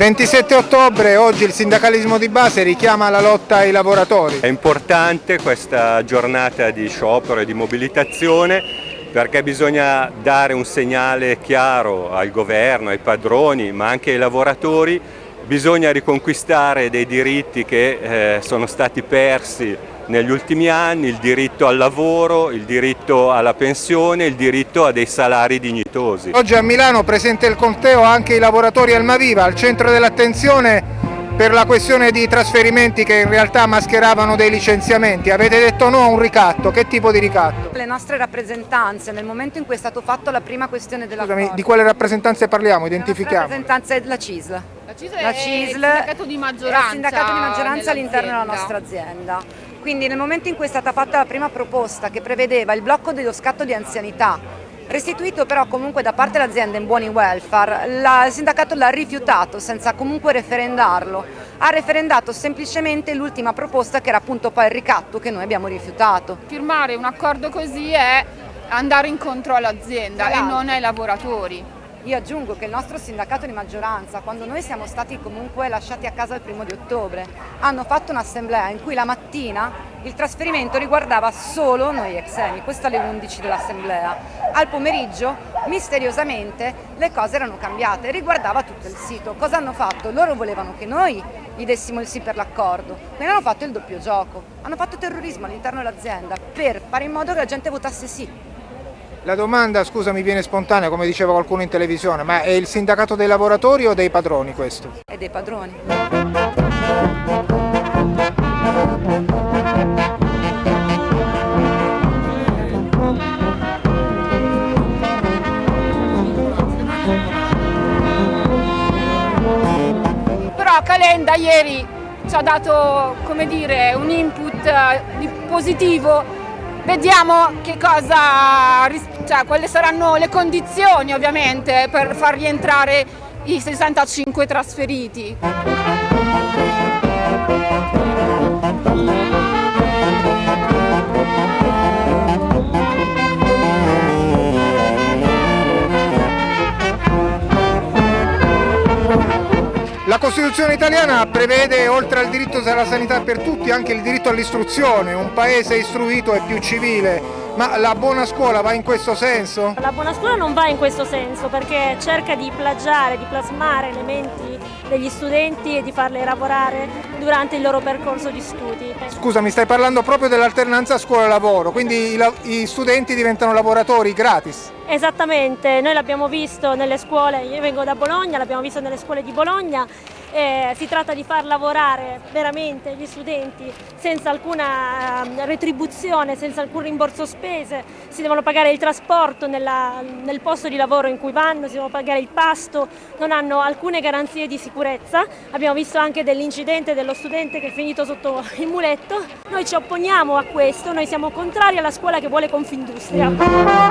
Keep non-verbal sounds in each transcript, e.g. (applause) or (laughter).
27 ottobre, oggi il sindacalismo di base richiama la lotta ai lavoratori. È importante questa giornata di sciopero e di mobilitazione perché bisogna dare un segnale chiaro al governo, ai padroni ma anche ai lavoratori, bisogna riconquistare dei diritti che eh, sono stati persi negli ultimi anni, il diritto al lavoro, il diritto alla pensione, il diritto a dei salari dignitosi. Oggi a Milano presente il conteo anche i lavoratori Almaviva, al centro dell'attenzione per la questione di trasferimenti che in realtà mascheravano dei licenziamenti. Avete detto no a un ricatto, che tipo di ricatto? Le nostre rappresentanze, nel momento in cui è stato fatto la prima questione della Scusami, di quale rappresentanze parliamo? Identifichiamo. La rappresentanza è la CISL. La CISL, la CISL è il sindacato di maggioranza, il sindacato di maggioranza all'interno della nostra azienda. Quindi nel momento in cui è stata fatta la prima proposta che prevedeva il blocco dello scatto di anzianità, restituito però comunque da parte dell'azienda in buoni welfare, la, il sindacato l'ha rifiutato senza comunque referendarlo, ha referendato semplicemente l'ultima proposta che era appunto poi il ricatto che noi abbiamo rifiutato. Firmare un accordo così è andare incontro all'azienda e non ai lavoratori. Io aggiungo che il nostro sindacato di maggioranza, quando noi siamo stati comunque lasciati a casa il primo di ottobre, hanno fatto un'assemblea in cui la mattina il trasferimento riguardava solo noi exeni, questo alle 11 dell'assemblea. Al pomeriggio, misteriosamente, le cose erano cambiate, riguardava tutto il sito. Cosa hanno fatto? Loro volevano che noi gli dessimo il sì per l'accordo, quindi hanno fatto il doppio gioco, hanno fatto terrorismo all'interno dell'azienda per fare in modo che la gente votasse sì. La domanda, scusa, mi viene spontanea, come diceva qualcuno in televisione, ma è il sindacato dei lavoratori o dei padroni questo? È dei padroni. Però Calenda ieri ci ha dato come dire, un input eh, positivo Vediamo che cosa, cioè, quali saranno le condizioni ovviamente per far rientrare i 65 trasferiti. Costituzione italiana prevede oltre al diritto alla sanità per tutti anche il diritto all'istruzione, un paese istruito e più civile, ma la buona scuola va in questo senso? La buona scuola non va in questo senso perché cerca di plagiare, di plasmare elementi degli studenti e di farli lavorare durante il loro percorso di studi. Scusa, mi stai parlando proprio dell'alternanza scuola-lavoro, quindi i, i studenti diventano lavoratori gratis? Esattamente, noi l'abbiamo visto nelle scuole, io vengo da Bologna, l'abbiamo visto nelle scuole di Bologna, eh, si tratta di far lavorare veramente gli studenti senza alcuna eh, retribuzione, senza alcun rimborso spese, si devono pagare il trasporto nella, nel posto di lavoro in cui vanno, si devono pagare il pasto, non hanno alcune garanzie di sicurezza, abbiamo visto anche dell'incidente dello studente che è finito sotto il muletto, noi ci opponiamo a questo, noi siamo contrari alla scuola che vuole Confindustria.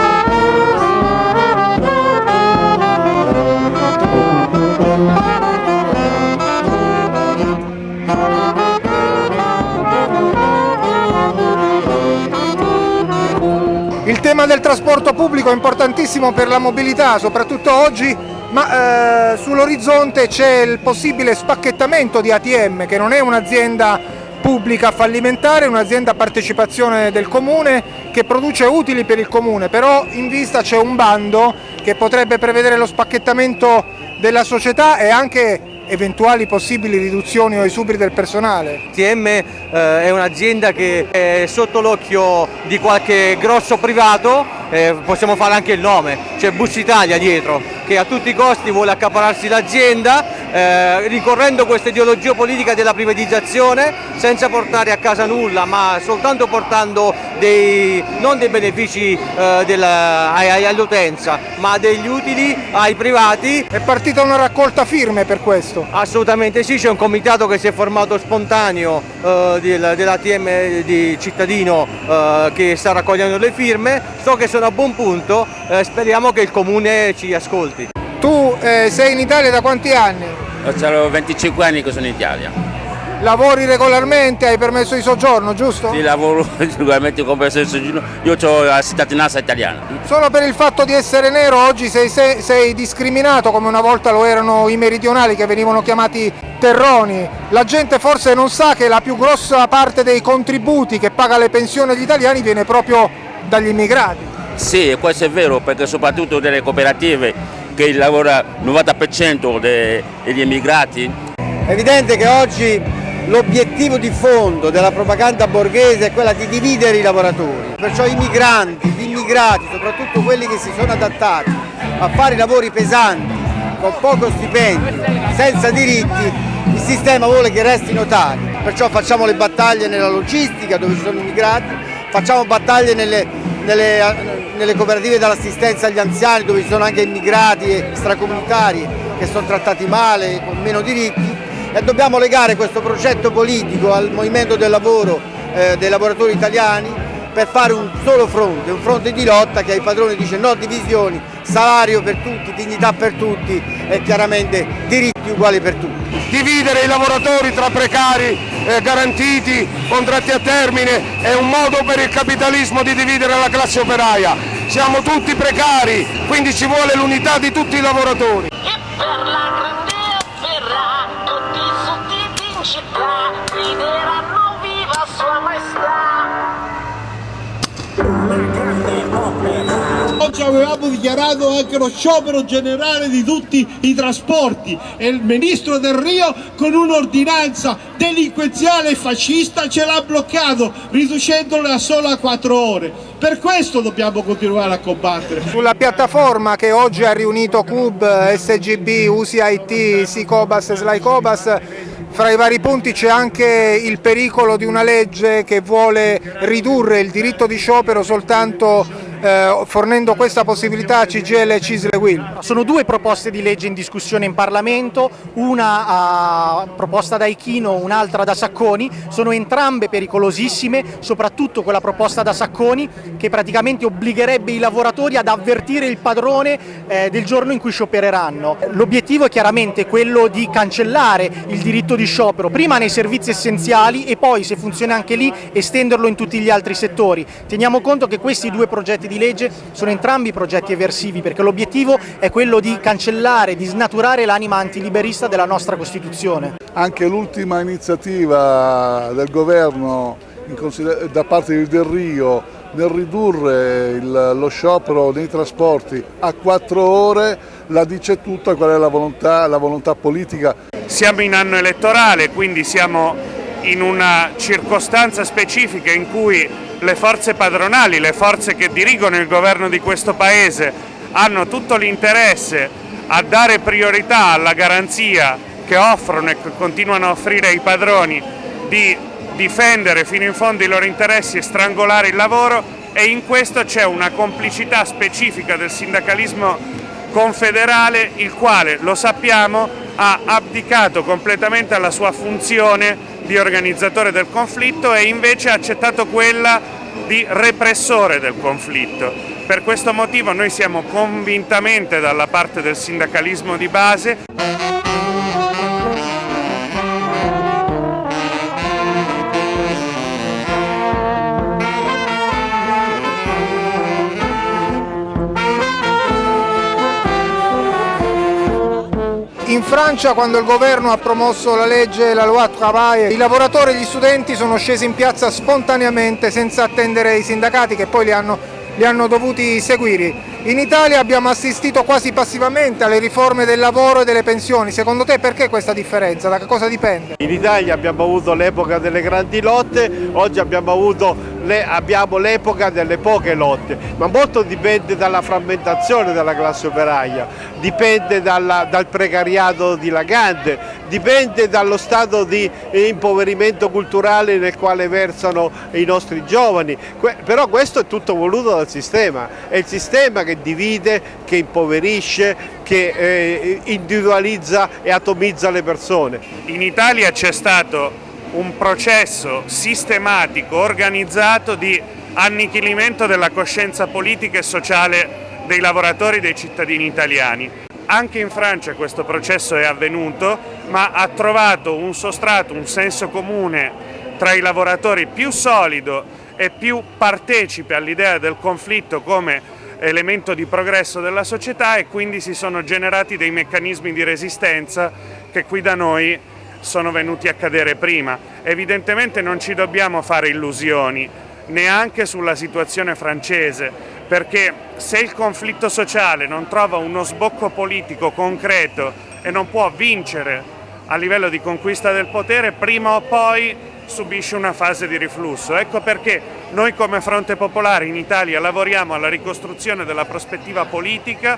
Il tema del trasporto pubblico è importantissimo per la mobilità, soprattutto oggi, ma eh, sull'orizzonte c'è il possibile spacchettamento di ATM, che non è un'azienda pubblica fallimentare, un'azienda a partecipazione del comune che produce utili per il comune, però in vista c'è un bando che potrebbe prevedere lo spacchettamento della società e anche eventuali possibili riduzioni o esubri del personale? TM eh, è un'azienda che è sotto l'occhio di qualche grosso privato, eh, possiamo fare anche il nome, c'è Bus Italia dietro che a tutti i costi vuole accapararsi l'azienda eh, ricorrendo questa ideologia politica della privatizzazione senza portare a casa nulla ma soltanto portando dei, non dei benefici eh, all'utenza ma degli utili ai privati. È partita una raccolta firme per questo? Assolutamente sì, c'è un comitato che si è formato spontaneo eh, dell'ATM di cittadino eh, che sta raccogliendo le firme, so che sono a buon punto, eh, speriamo che il comune ci ascolti. Tu eh, sei in Italia da quanti anni? Ho 25 anni che sono in Italia. lavori regolarmente, hai permesso di soggiorno, giusto? Sì, lavoro (laughs) regolarmente con permesso di soggiorno, io ho la cittadinanza italiana. Solo per il fatto di essere nero oggi sei, sei, sei discriminato come una volta lo erano i meridionali che venivano chiamati terroni. La gente forse non sa che la più grossa parte dei contributi che paga le pensioni agli italiani viene proprio dagli immigrati. Sì, questo è vero, perché soprattutto delle cooperative che lavora il 90% degli immigrati. È evidente che oggi l'obiettivo di fondo della propaganda borghese è quella di dividere i lavoratori, perciò i migranti, gli immigrati, soprattutto quelli che si sono adattati a fare lavori pesanti, con poco stipendio, senza diritti, il sistema vuole che restino tali, perciò facciamo le battaglie nella logistica dove ci sono immigrati, facciamo battaglie nelle, nelle, nelle cooperative dell'assistenza agli anziani dove ci sono anche immigrati e stracomunitari che sono trattati male, con meno diritti e dobbiamo legare questo progetto politico al movimento del lavoro eh, dei lavoratori italiani per fare un solo fronte, un fronte di lotta che ai padroni dice no divisioni, salario per tutti, dignità per tutti e chiaramente diritti uguali per tutti. Dividere i lavoratori tra precari, eh, garantiti, contratti a termine è un modo per il capitalismo di dividere la classe operaia. Siamo tutti precari, quindi ci vuole l'unità di tutti i lavoratori. Oggi avevamo dichiarato anche lo sciopero generale di tutti i trasporti e il ministro Del Rio con un'ordinanza delinquenziale e fascista ce l'ha bloccato riducendole a solo a 4 ore. Per questo dobbiamo continuare a combattere. Sulla piattaforma che oggi ha riunito CUB, SGB, USIT, SICOBAS e SLAICOBAS fra i vari punti c'è anche il pericolo di una legge che vuole ridurre il diritto di sciopero soltanto eh, fornendo questa possibilità a CGL e Cisle Will. Sono due proposte di legge in discussione in Parlamento, una uh, proposta da Ichino, un'altra da Sacconi, sono entrambe pericolosissime, soprattutto quella proposta da Sacconi che praticamente obbligherebbe i lavoratori ad avvertire il padrone eh, del giorno in cui sciopereranno. L'obiettivo è chiaramente quello di cancellare il diritto di sciopero, prima nei servizi essenziali e poi se funziona anche lì estenderlo in tutti gli altri settori. Teniamo conto che questi due progetti di legge sono entrambi progetti eversivi perché l'obiettivo è quello di cancellare, di snaturare l'anima antiliberista della nostra Costituzione. Anche l'ultima iniziativa del governo da parte di Del Rio nel ridurre il, lo sciopero dei trasporti a quattro ore la dice tutta qual è la volontà, la volontà politica. Siamo in anno elettorale, quindi siamo in una circostanza specifica in cui le forze padronali, le forze che dirigono il governo di questo Paese hanno tutto l'interesse a dare priorità alla garanzia che offrono e che continuano a offrire ai padroni di difendere fino in fondo i loro interessi e strangolare il lavoro e in questo c'è una complicità specifica del sindacalismo confederale il quale, lo sappiamo, ha abdicato completamente alla sua funzione di organizzatore del conflitto e invece ha accettato quella di repressore del conflitto. Per questo motivo noi siamo convintamente dalla parte del sindacalismo di base. In Francia quando il governo ha promosso la legge la loi travail, i lavoratori e gli studenti sono scesi in piazza spontaneamente senza attendere i sindacati che poi li hanno, li hanno dovuti seguire. In Italia abbiamo assistito quasi passivamente alle riforme del lavoro e delle pensioni, secondo te perché questa differenza? Da che cosa dipende? In Italia abbiamo avuto l'epoca delle grandi lotte, oggi abbiamo avuto le, abbiamo l'epoca delle poche lotte, ma molto dipende dalla frammentazione della classe operaia, dipende dalla, dal precariato dilagante, dipende dallo stato di impoverimento culturale nel quale versano i nostri giovani, que però questo è tutto voluto dal sistema, è il sistema che divide, che impoverisce, che eh, individualizza e atomizza le persone. In Italia c'è stato un processo sistematico, organizzato di annichilimento della coscienza politica e sociale dei lavoratori e dei cittadini italiani. Anche in Francia questo processo è avvenuto, ma ha trovato un sostrato, un senso comune tra i lavoratori più solido e più partecipe all'idea del conflitto come elemento di progresso della società e quindi si sono generati dei meccanismi di resistenza che qui da noi sono venuti a cadere prima. Evidentemente non ci dobbiamo fare illusioni, neanche sulla situazione francese, perché se il conflitto sociale non trova uno sbocco politico concreto e non può vincere a livello di conquista del potere, prima o poi subisce una fase di riflusso. Ecco perché noi come Fronte Popolare in Italia lavoriamo alla ricostruzione della prospettiva politica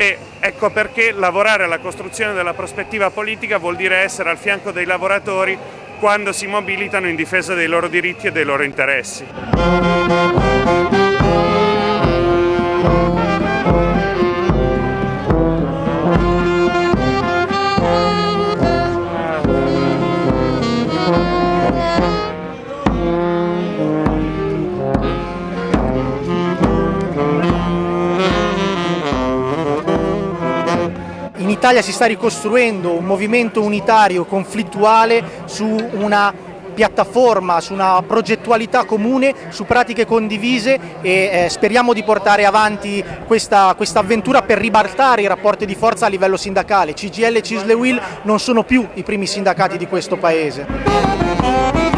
e ecco perché lavorare alla costruzione della prospettiva politica vuol dire essere al fianco dei lavoratori quando si mobilitano in difesa dei loro diritti e dei loro interessi. Italia si sta ricostruendo un movimento unitario conflittuale su una piattaforma, su una progettualità comune, su pratiche condivise e eh, speriamo di portare avanti questa, questa, avventura per ribaltare i rapporti di forza a livello sindacale. CGL e Cisle Will non sono più i primi sindacati di questo Paese.